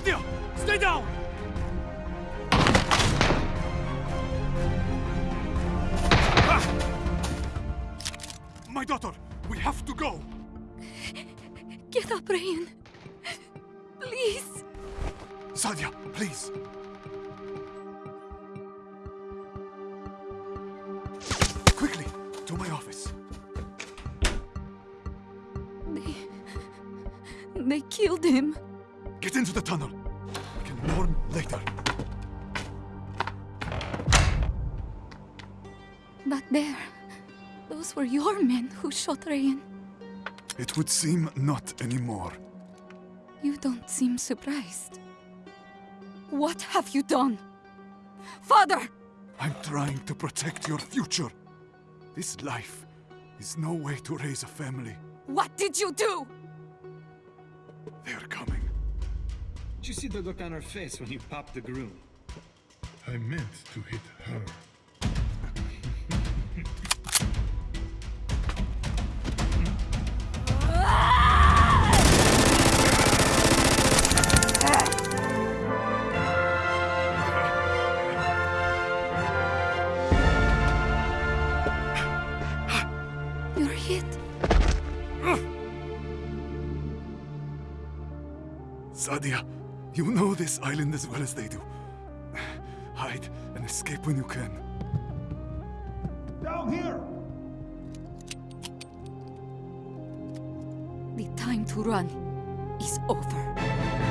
Stay down! My daughter, we have to go! Get up, Rain. Please. Sadia, please. Quickly, to my office. They... They killed him. Get into the tunnel. We can mourn later. Back there. Those were your men who shot Rayan. It would seem not anymore. You don't seem surprised. What have you done? Father! I'm trying to protect your future. This life is no way to raise a family. What did you do? They're coming. Did you see the look on her face when you popped the groom? I meant to hit her. You're hit. Sadia, you know this island as well as they do. Hide and escape when you can. Down here! The time to run is over.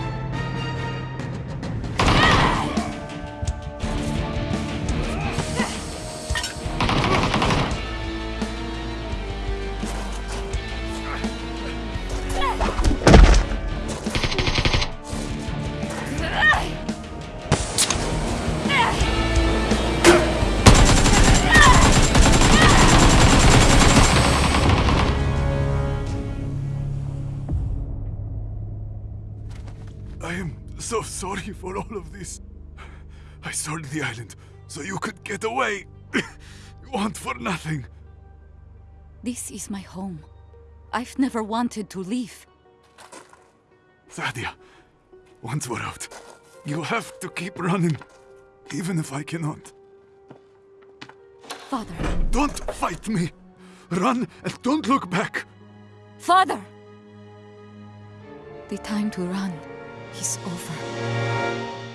I am so sorry for all of this. I sold the island so you could get away. you want for nothing. This is my home. I've never wanted to leave. Sadia, once we're out, you have to keep running, even if I cannot. Father. Don't fight me. Run and don't look back. Father! The time to run is over.